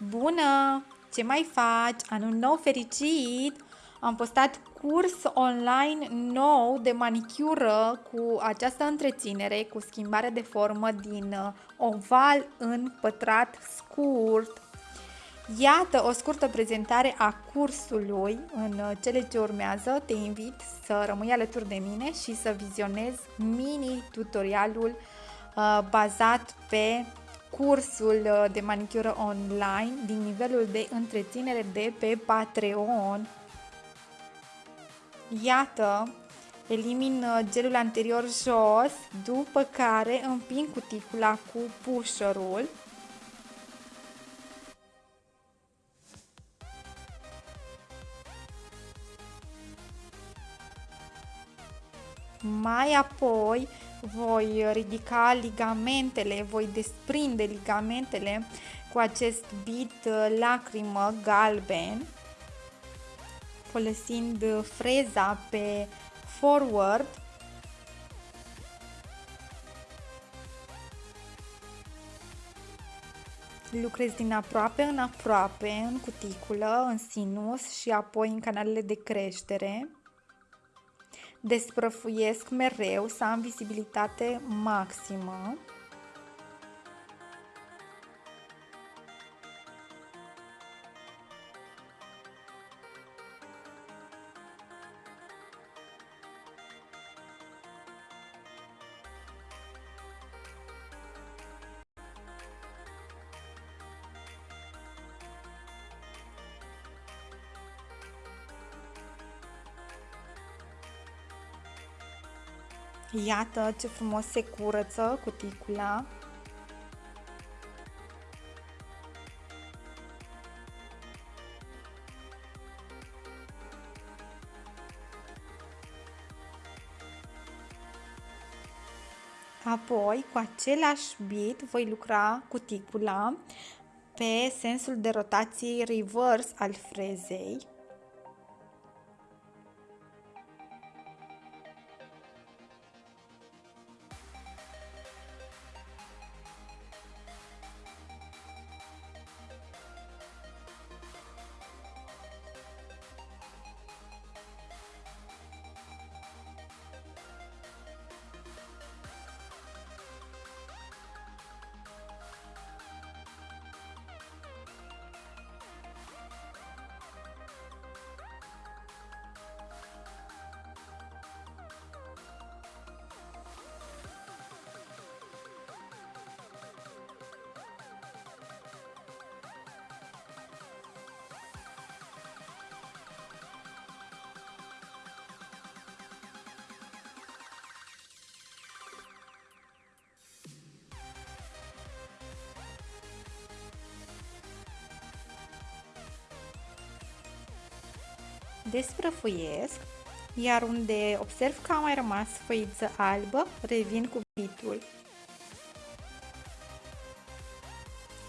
Bună! Ce mai faci? Anul nou fericit! Am postat curs online nou de manicură cu această întreținere, cu schimbare de formă din uh, oval în pătrat scurt. Iată o scurtă prezentare a cursului în uh, cele ce urmează. Te invit să rămâi alături de mine și să vizionezi mini-tutorialul uh, bazat pe cursul uh, de manicură online din nivelul de întreținere de pe Patreon. Iată, elimin uh, gelul anterior jos, după care împing cuticula cu pusherul. Mai apoi voi ridica ligamentele, voi desprinde ligamentele cu acest bit uh, lacrimă galben folosind freza pe forward. Lucrez din aproape în aproape în cuticulă, în sinus și apoi în canalele de creștere desprăfuiesc mereu să am vizibilitate maximă. Iată ce frumos se curăță cuticula. Apoi, cu același bit, voi lucra cuticula pe sensul de rotație reverse al frezei. Desprăfuiesc, iar unde observ că a mai rămas făiță albă, revin cu bitul.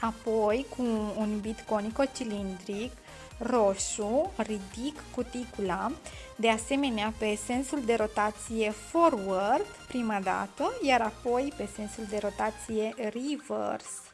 Apoi, cu un bit conico-cilindric roșu, ridic cuticula, de asemenea pe sensul de rotație forward prima dată, iar apoi pe sensul de rotație reverse.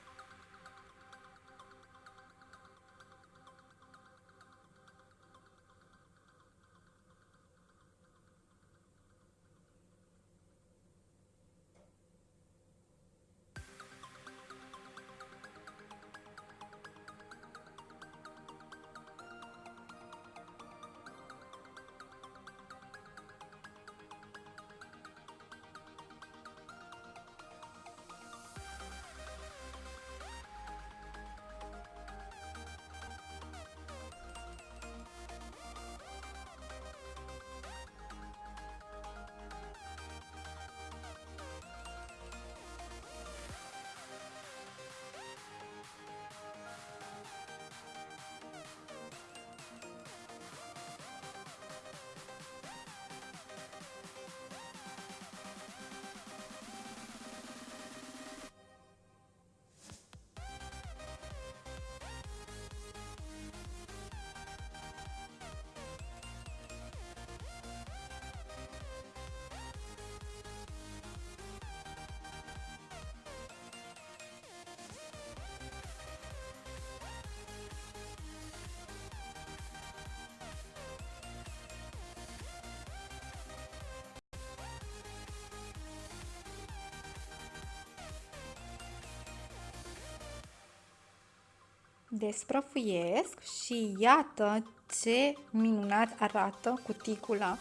Desprăfuiesc și iată ce minunat arată cuticula.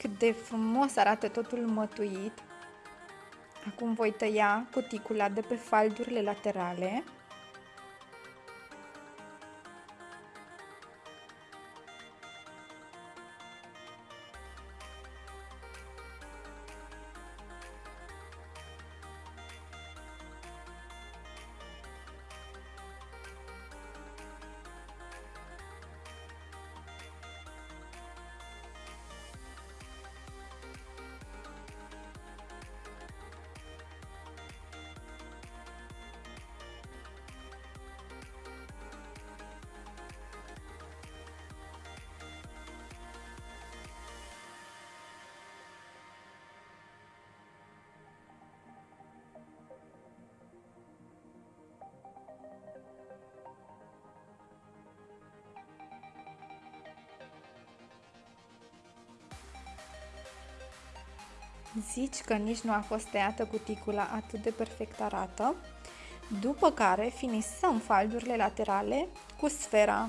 Cât de frumos arată totul mătuit. Acum voi tăia cuticula de pe faldurile laterale. Zici că nici nu a fost tăiată cuticula atât de perfect arată. După care finisăm faldurile laterale cu sfera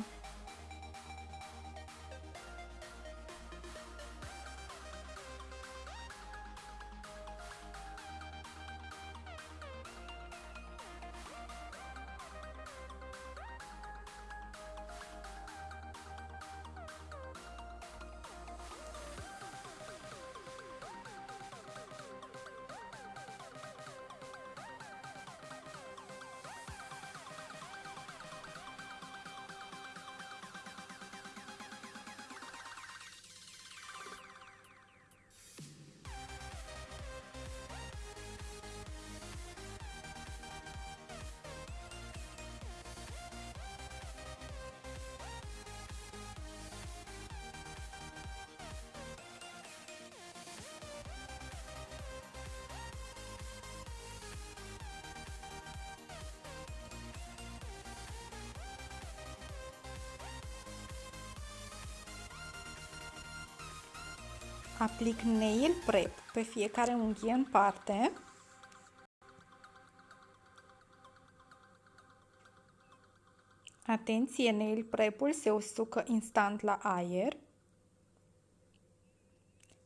Aplic nail prep pe fiecare unghie în parte. Atenție, nail prep-ul se usucă instant la aer.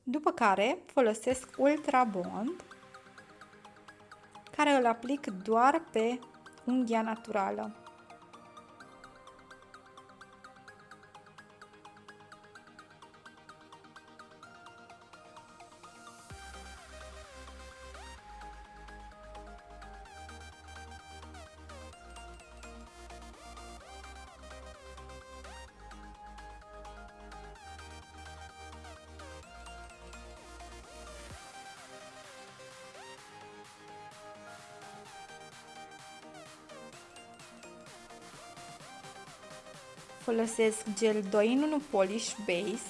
După care folosesc Ultra Bond, care îl aplic doar pe unghia naturală. Folosesc gel 2 în 1 polish base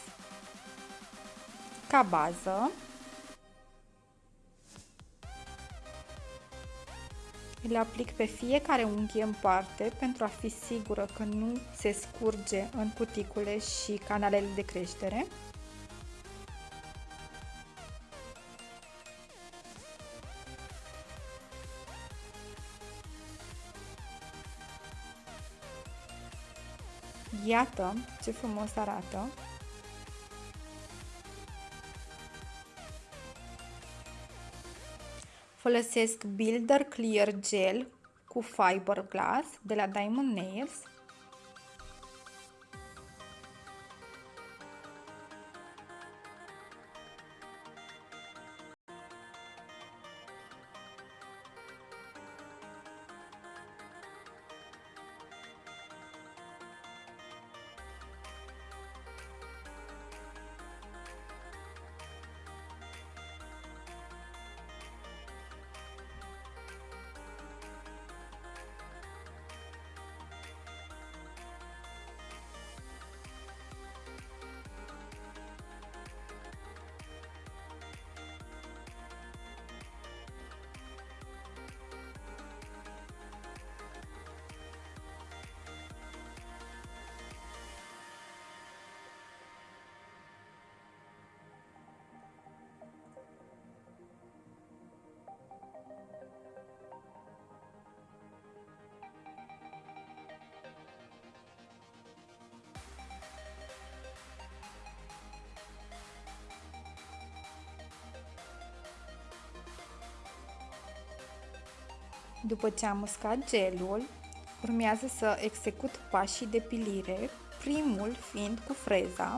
ca bază. Îl aplic pe fiecare unghie în parte pentru a fi sigură că nu se scurge în cuticule și canalele de creștere. Iată ce frumos arată! Folosesc Builder Clear Gel cu Fiberglass de la Diamond Nails După ce am uscat gelul, urmează să execut pașii de pilire, primul fiind cu freza,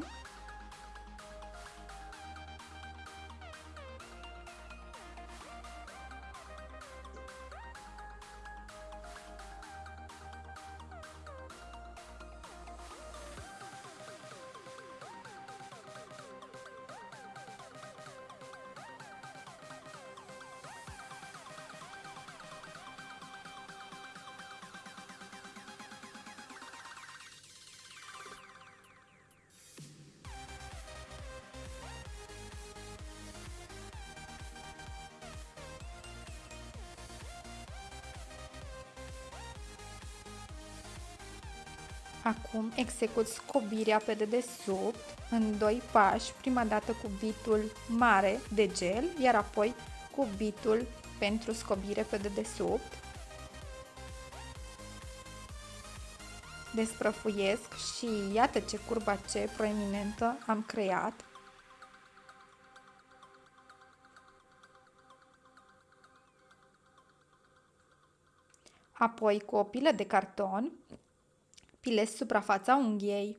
Acum execut scobirea pe dedesubt în doi pași, prima dată cu bitul mare de gel, iar apoi cu bitul pentru scobire pe dedesubt. Desprăfuiesc și iată ce curba ce proeminentă am creat. Apoi cu o pilă de carton pilez suprafața unghiei.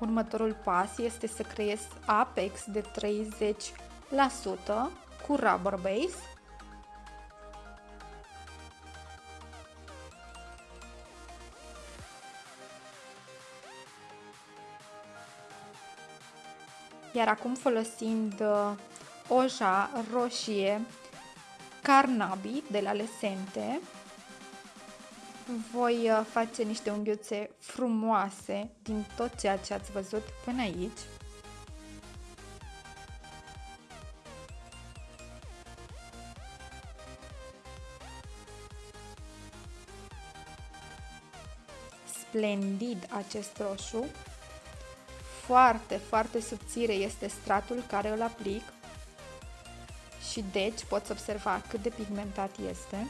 Următorul pas este să creez apex de 30% cu rubber base Iar acum folosind uh, oja roșie Carnabi de la Lesente, voi uh, face niște unghiuțe frumoase din tot ceea ce ați văzut până aici. Splendid acest roșu foarte, foarte subțire este stratul care îl aplic și deci poți observa cât de pigmentat este.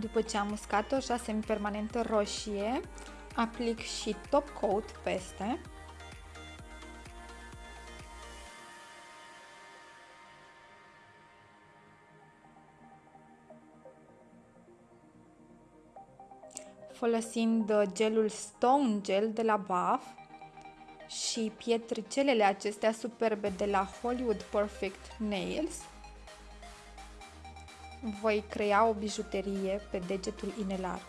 După ce am uscat-o, așa semipermanentă roșie, aplic și top coat peste. folosind gelul Stone Gel de la Buff și pietricelele acestea superbe de la Hollywood Perfect Nails voi crea o bijuterie pe degetul inelar.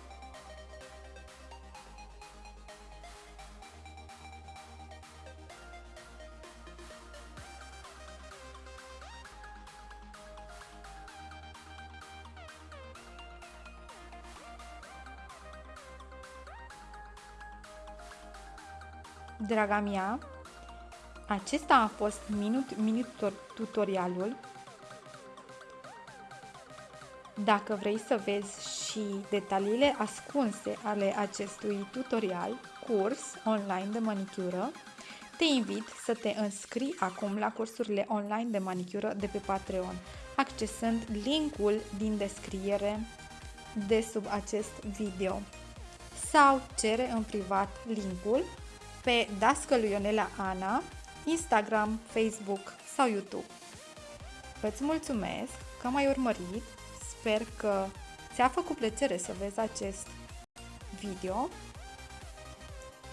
Draga mea, acesta a fost minut, minut tutorialul dacă vrei să vezi și detaliile ascunse ale acestui tutorial, curs online de manicură, te invit să te înscrii acum la cursurile online de manicură de pe Patreon, accesând linkul din descriere de sub acest video sau cere în privat linkul pe dascălui Ionela Ana, Instagram, Facebook sau YouTube. Îți mulțumesc că m-ai urmărit Sper că ți-a făcut plăcere să vezi acest video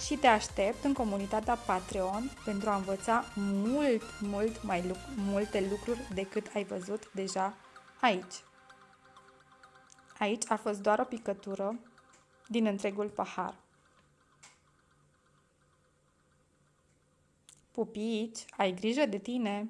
și te aștept în comunitatea Patreon pentru a învăța mult, mult mai lu- multe lucruri decât ai văzut deja aici. Aici a fost doar o picătură din întregul pahar. Pupici, ai grijă de tine!